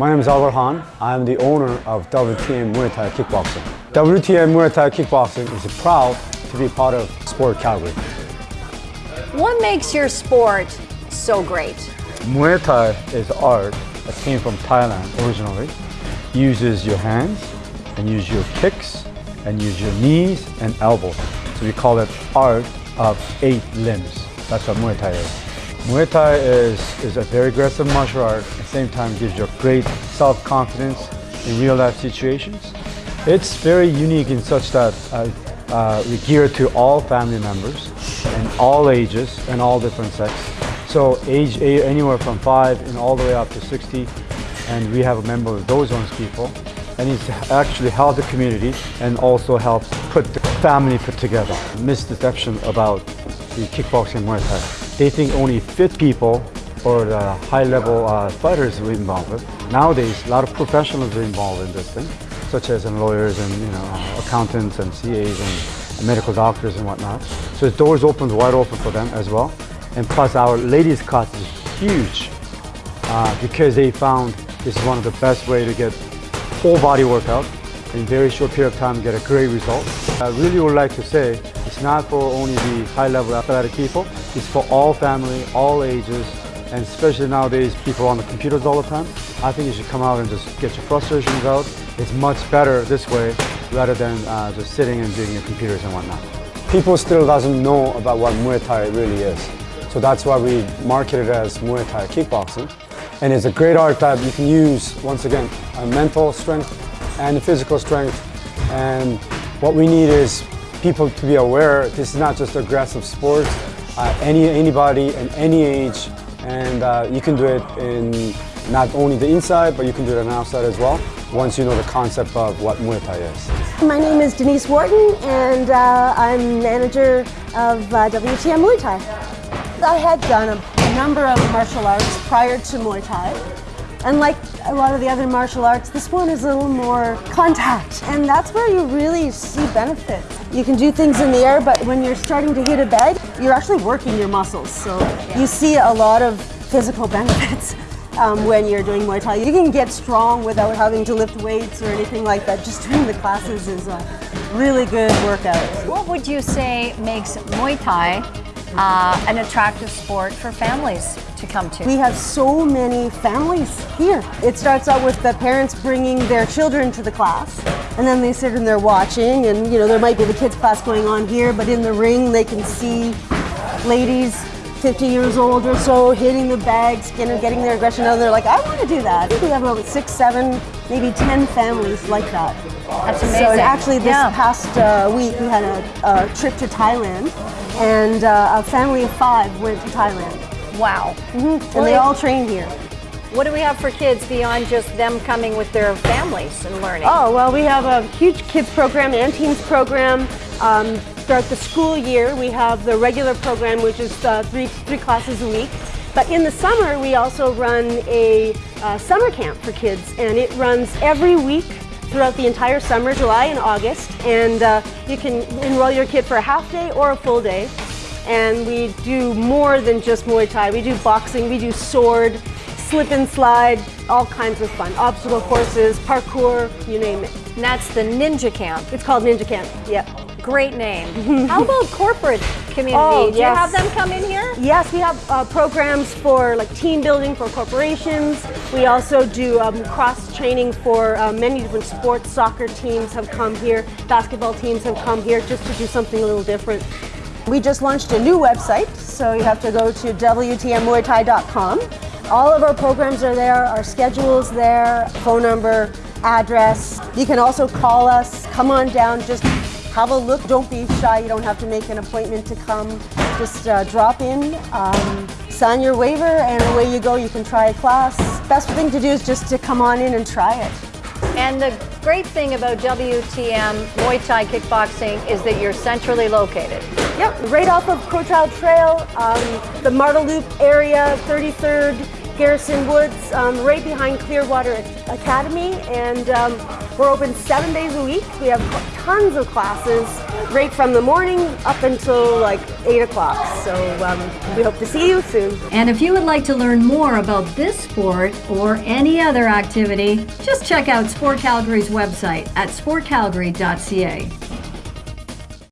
My name is Albert Han. I'm the owner of WTM Muay Thai Kickboxing. WTM Muay Thai Kickboxing is proud to be part of Sport Calgary. What makes your sport so great? Muay Thai is art that came from Thailand originally. Uses your hands and use your kicks and use your knees and elbows. So we call it art of eight limbs. That's what Muay Thai is. Muay Thai is, is a very aggressive martial art, at the same time gives you great self-confidence in real-life situations. It's very unique in such that uh, uh, we gear to all family members and all ages and all different sexes. So age anywhere from 5 and all the way up to 60 and we have a member of those ones people and it's actually helped the community and also helps put the family put together. Misdeception about the kickboxing Muay Thai they think only fit people or the high-level uh, fighters are involved with. Nowadays, a lot of professionals are involved in this thing, such as lawyers and you know accountants and CAs and medical doctors and whatnot. So the doors open wide open for them as well. And plus, our ladies' class is huge uh, because they found this is one of the best way to get whole body workout in very short period of time get a great result. I really would like to say it's not for only the high-level athletic people, it's for all family, all ages, and especially nowadays people on the computers all the time. I think you should come out and just get your frustrations out. It's much better this way rather than uh, just sitting and doing your computers and whatnot. People still doesn't know about what Muay Thai really is. So that's why we market it as Muay Thai kickboxing. And it's a great art that you can use, once again, a mental strength and the physical strength. And what we need is people to be aware this is not just aggressive sports. Uh, any anybody and any age, and uh, you can do it in not only the inside, but you can do it on the outside as well. Once you know the concept of what Muay Thai is. My name is Denise Wharton, and uh, I'm manager of uh, WTM Muay Thai. I had done a, a number of martial arts prior to Muay Thai, and like a lot of the other martial arts, this one is a little more contact. And that's where you really see benefits. You can do things in the air, but when you're starting to hit a bag, you're actually working your muscles. So you see a lot of physical benefits. Um, when you're doing Muay Thai. You can get strong without having to lift weights or anything like that. Just doing the classes is a really good workout. What would you say makes Muay Thai uh, an attractive sport for families to come to? We have so many families here. It starts out with the parents bringing their children to the class and then they sit in there watching and you know there might be the kids class going on here but in the ring they can see ladies 50 years old or so hitting the bags, you know, getting their aggression out and they're like, I want to do that. We have about six, seven, maybe 10 families like that. That's amazing. So actually this yeah. past uh, week we had a, a, trip to Thailand and uh, a family of five went to Thailand. Wow. Mm -hmm. And they all train here. What do we have for kids beyond just them coming with their families and learning? Oh, well, we have a huge kids program and teens program. Um, throughout the school year, we have the regular program, which is uh, three, three classes a week. But in the summer, we also run a uh, summer camp for kids, and it runs every week throughout the entire summer, July and August. And uh, you can enroll your kid for a half day or a full day and we do more than just Muay Thai. We do boxing, we do sword, slip and slide, all kinds of fun. Obstacle courses, parkour, you name it. And that's the Ninja Camp. It's called Ninja Camp, yep. Great name. How about corporate community? Oh, do yes. you have them come in here? Yes, we have uh, programs for like team building for corporations. We also do um, cross training for uh, many different sports. Soccer teams have come here, basketball teams have come here just to do something a little different. We just launched a new website, so you have to go to WTMMuayThai.com. All of our programs are there, our schedule's there, phone number, address. You can also call us, come on down, just have a look. Don't be shy, you don't have to make an appointment to come. Just uh, drop in, um, sign your waiver, and away you go. You can try a class. Best thing to do is just to come on in and try it. And the great thing about WTM Muay Thai Kickboxing is that you're centrally located. Yep, right off of Crowchild Trail, um, the Marda Loop area, 33rd Garrison Woods, um, right behind Clearwater Academy, and um, we're open seven days a week. We have tons of classes, right from the morning up until like 8 o'clock. So um, we hope to see you soon. And if you would like to learn more about this sport or any other activity, just check out Sport Calgary's website at sportcalgary.ca.